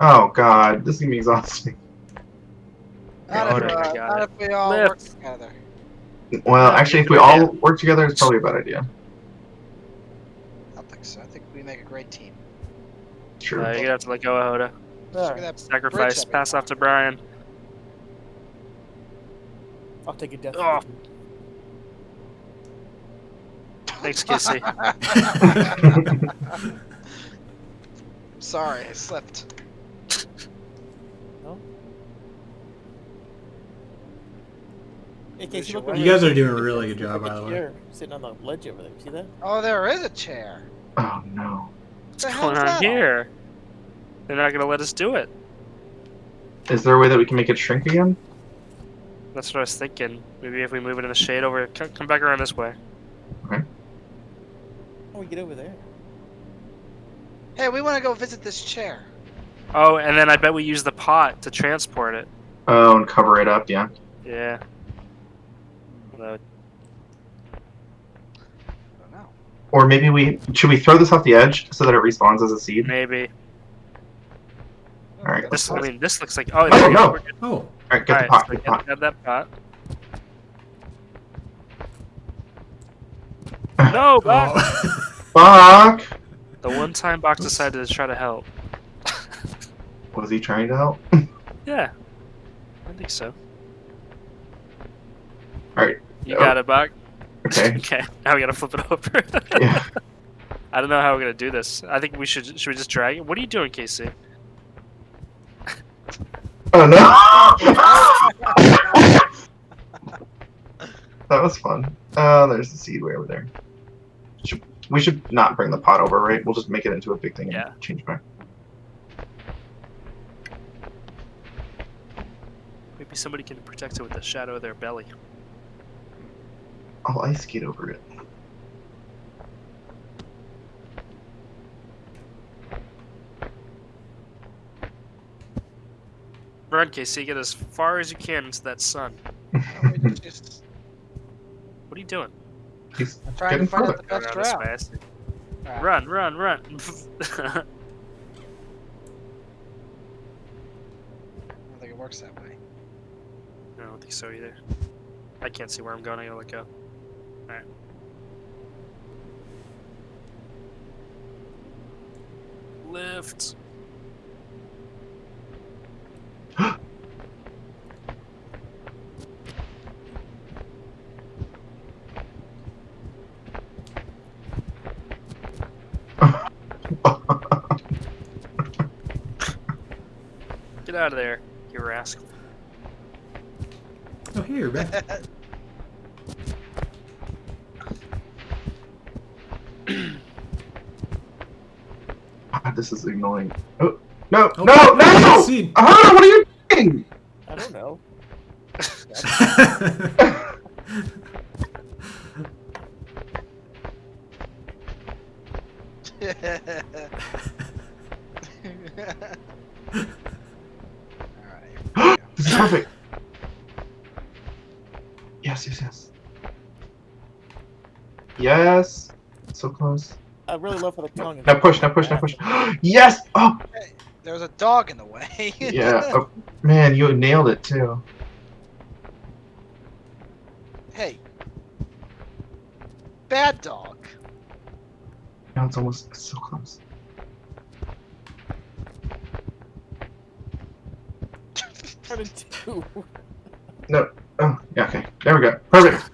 Oh god, this is gonna be exhausting. Not, if, uh, not if we all work together. Well, Yeah, actually, if we all idea. work together, it's probably a bad idea. I don't think so. I think we make a great team. Sure. Uh, you're gonna have to let go of Hoda. Look at that Sacrifice. Pass off to Brian. I'll take a death. Oh. Thanks, Kissy. Sorry, I slipped. Hey, You over You there. guys are doing a really good job, by the way. chair Sitting on the ledge over there. See that? Oh, there is a chair. oh no. What's going on that all? here? They're not gonna let us do it. Is there a way that we can make it shrink again? That's what I was thinking. Maybe if we move it in the shade over, come, come back around this way. How do we get over there? Hey, we want to go visit this chair. Oh, and then I bet we use the pot to transport it. Oh, and cover it up, yeah. Yeah. Although, I don't know. Or maybe we should we throw this off the edge so that it respawns as a seed? maybe. All right, This, I mean, this looks like. Oh, Oh, there we go. no. Oh, All right, get the Alright, pot. so Get the pot. get that pot. No, Bach! oh. Fuck! The one time Bach decided to try to help. Was he trying to help? Yeah. I think so. Alright. You Oh. got it, Bach? Okay. Okay, now we gotta flip it over. Yeah. I don't know how we're gonna do this. I think we should. Should we just drag it? What are you doing, Casey? Oh no! that was fun. Oh, there's the seed way over there. Should, we should not bring the pot over, right? We'll just make it into a big thing and Yeah. change back. Maybe somebody can protect it with the shadow of their belly. I'll ice skate over it. Run, Casey. Get as far as you can into that sun. Just What are you doing? He's I'm trying to find the best Around route. way, I see. Alright. Run, run, run. I don't think it works that way. I don't think so either. I can't see where I'm going. I gotta let go. Alright. Lift. Get out of there, you rascal. oh, here, back. God, this is annoying. Oh, no, Oh, no, no! seed. Ah, what are you doing? I don't know. Alright. this is perfect. Yes, yes, yes. Yes. So close. I really love for the tongue. Now push, now push, now push. yes! Oh, There was a dog in the way. yeah. Oh, man, you nailed it too. hey. Bad dog. Now it's almost so close. Turn into two. Oh, yeah, okay. There we go. Perfect.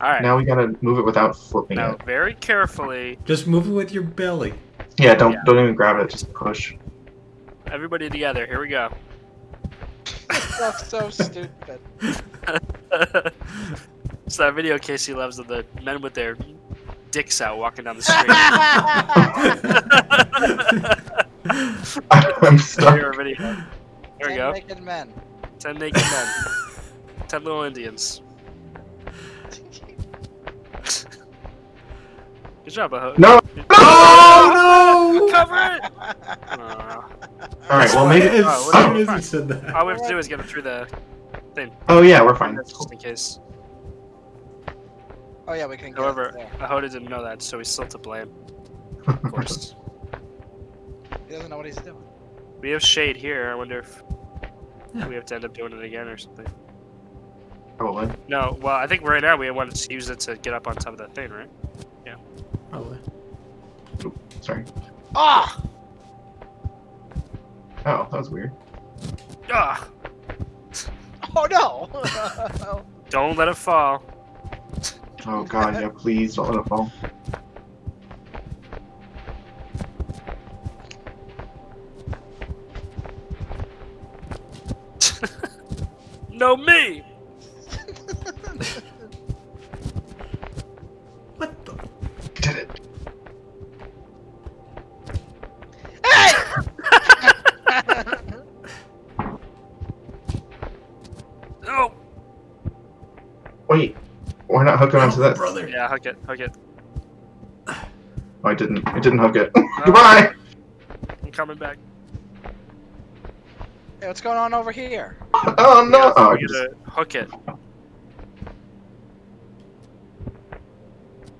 Okay. Alright. Now we gotta move it without flipping Now, it. very carefully, Just move it with your belly. Yeah, don't Yeah. don't even grab it. Just push. everybody together. Here we go. That's so stupid. it's that video Casey loves of the men with their dicks out walking down the street. I'm stuck. Your video. There we Ten go. naked men. Ten naked men. Ten little Indians. Good job, Aho. No. Oh no! Cover it! Aw. All right. Well, maybe. As Oh, soon what- as he said that. all we have to do is get him through the thing. Oh yeah, we're fine. That's just in case. Oh yeah, we can get However, it there. Ahoda didn't know that, so he's still to blame. Of course. He doesn't know what he's doing. We have shade here. I wonder if Yeah. we have to end up doing it again or something. Probably. No, well, I think right now we wanted to use it to get up on top of that thing, right? Probably. Sorry. Ah! Oh, that was weird. Ah! Oh no! Don't let it fall. Oh god, yeah, please don't let it fall. no me. Not hook it onto Oh, this? brother. Yeah, hook it, hook it. Oh, I didn't. I didn't hook it. Oh. Goodbye! I'm coming back. hey, what's going on over here? Oh no! Yeah, Oh, we're just- gonna hook it.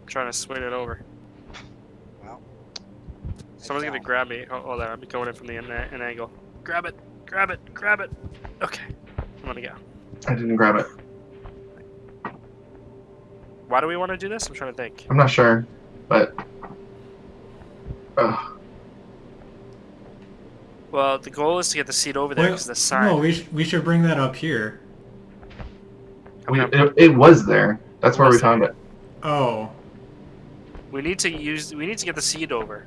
trying to swing it over. Well, Someone's gonna grab me. Oh, hold on, I'm going in from the an, an angle. Grab it, grab it, grab it. Okay, I'm gonna go. I didn't grab it. Why do we want to do this? I'm trying to think. I'm not sure, but. Ugh. Well, the goal is to get the seat over there Well, because the sign. No, we, sh- we should bring that up here. We, Okay. it, it was there. That's where we Was there, found it. Oh. We need to use. We need to get the seat over.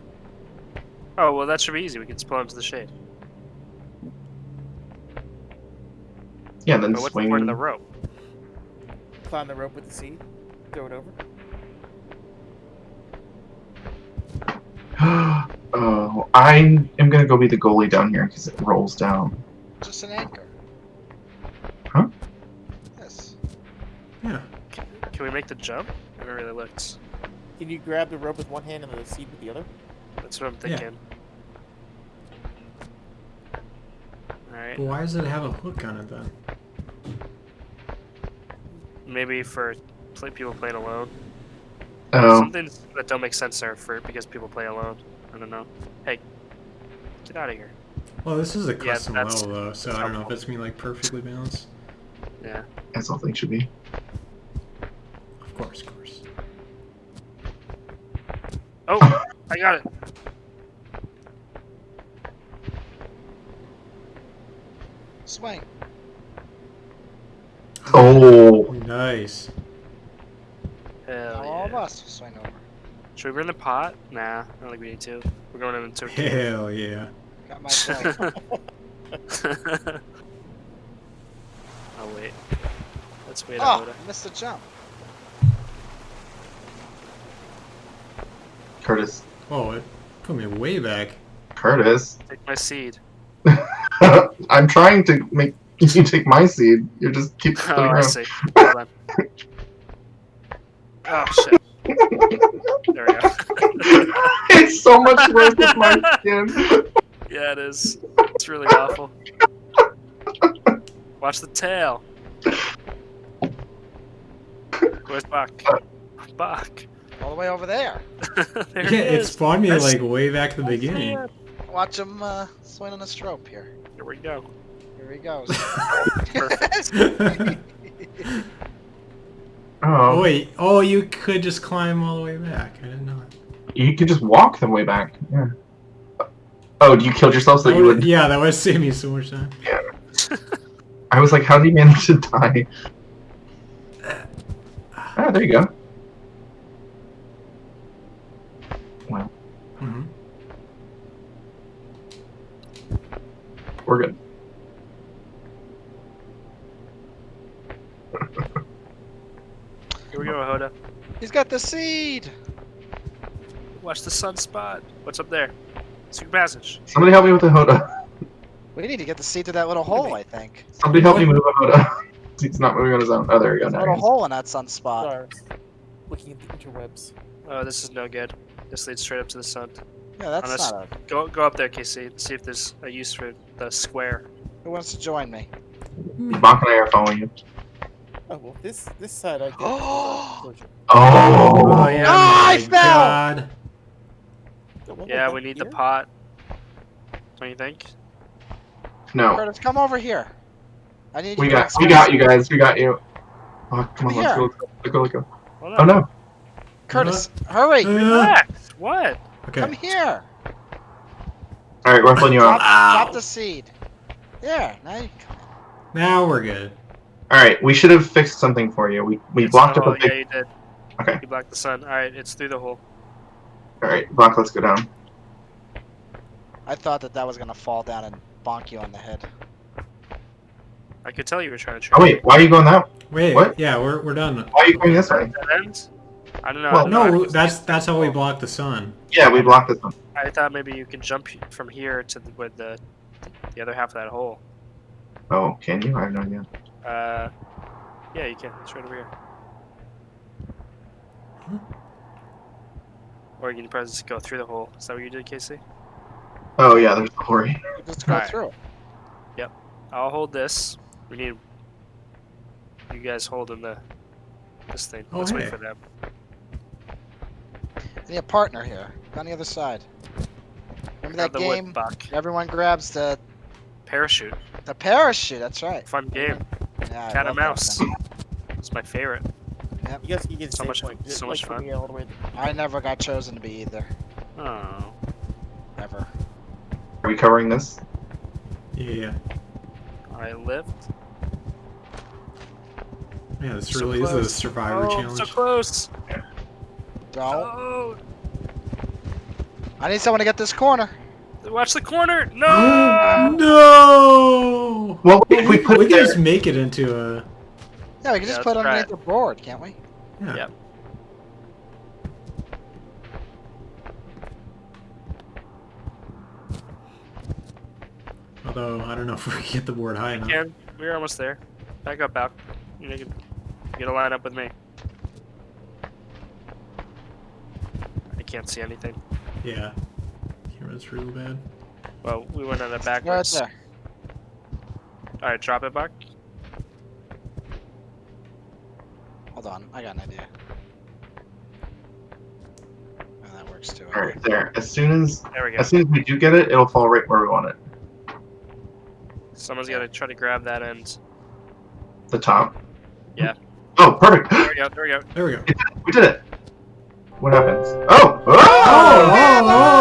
Oh well, that should be easy. We can just pull into the shade. Yeah, then But what's swing. the point of the rope? Climb the rope with the seed. Throw it over. oh, I am gonna go be the goalie down here because it rolls down. Just an anchor. Huh? Yes. Yeah. Can we make the jump? I haven't really looked. Can you grab the rope with one hand and the seat with the other? That's what I'm thinking. Yeah. thinking. Alright, But why does it have a hook on it then? maybe for play, people playing alone. Oh, Some things that don't make sense are for because people play alone. I don't know. Hey, get out of here. Well, this is a custom that's- level though, so I don't know if it's gonna be like perfectly balanced. Yeah. as all things should be. Of course, of course. Oh, I got it. Swing. Oh, Nice. Hell Now all of us will swing over. Should we bring the pot? Nah, I don't think we need to. We're going into a Hell yeah. Got my swing. oh wait. Let's wait oh, on Oda. missed the jump. Curtis. Oh, it put me way back. Curtis. Take my seed. I'm trying to make you take my seed. You just keep Oh, I see. Hold on. Oh shit. There we go. it's so much worse with my skin. yeah, it is. It's really awful. Watch the tail. Where's Bach? Bach. All the way over there. there yeah, he it is. spawned me I like way back at the beginning. Watch him uh, swing on the strope here. Here we go. Here he goes. Perfect. Oh Oh, wait, oh you could just climb all the way back. I didn't know. that. you could just walk the way back. Yeah. Oh, you killed yourself so That you would- would. Yeah, that would save me so much time. Yeah. I was like, how did he manage to die? Ah, there you go. Got the seed. Watch the sunspot. What's up there? Secret passage. Somebody help me with the Hoda. We need to get the seed to that little hole, I think. Somebody help me move a Hoda. He's not moving on his own. Oh, there we go. There's a little hole in that sunspot. Stars. Looking at the interwebs. Oh, this is no good. This leads straight up to the sun. Yeah, that's Unless- not a. Go go up there, Casey. See if there's a use for the square. Who wants to join me? Bach and I are following you. Well, this this side I get. Oh! closure. Oh, Oh, yeah. Ah, I my fell! God. Got one more Yeah, we need the here. pot. Don't you think? No. Curtis, come over here. I need We you to got we got you guys. We got you. Oh, come on, Come let's here. go, let's go, let's go. Oh no. Curtis, hurry! Uh, Relax. What? Come here. All right, we're pulling you Drop, off. drop the seed. There. Now you. Now we're good. All right, we should have fixed something for you. We we It's blocked up a hole. big. Yeah, you did. Okay. You blocked the sun. All right, it's through the hole. All right, block. Let's go down. I thought that that was gonna fall down and bonk you on the head. I could tell you were trying to. trick Oh wait, why are you going that? Wait, What? yeah, we're we're done. Why are you going this way? Ends? I don't know. Well, don't know. No, that's that's how we block the sun. Yeah, we blocked the sun. I thought maybe you can jump from here to the, with the the other half of that hole. Oh, can you? I have no idea. Uh, yeah, you can. It's right over here. Or you can probably just go through the hole. Is that what you did, Casey? Oh yeah, there's the hole. You Just go Alright. through. Yep. I'll hold this. We need you guys holding the this thing. Oh, Let's wait for them. I need a partner here. On the other side. Remember Grab that the game? wood buck. Everyone grabs the Parachute. the parachute. That's right. Fun game. Yeah, Cat love and mouse. It's my favorite. You guys can get So save much- point. So much put fun. all the way- I never got chosen to be either. Oh. Ever. Are we covering this? Yeah, yeah. I lived. Yeah, this So really is a close. survivor oh, challenge. so close. Don't. Oh. I need someone to get this corner. Watch the corner. No. no! Well, if we put we can there, just make it into a. Yeah, we can just Yeah, put it underneath the board, can't we? Yeah. Yep. Although I don't know if we can get the board high enough. Can we're almost there. Back up, back. You know, you can get a line up with me. I can't see anything. Yeah. Camera's real bad. Well, we went on it Right backwards. there. All right, drop it back. Hold on, I got an idea. And that works too. all right, there. As soon as There we go. as soon as we do get it, it'll fall right where we want it. Someone's got to try to grab that end. The top. Yeah. Oh, perfect. There we go. There we go. There we go. we did it. What happens? Oh! Ah! Oh! Oh, oh,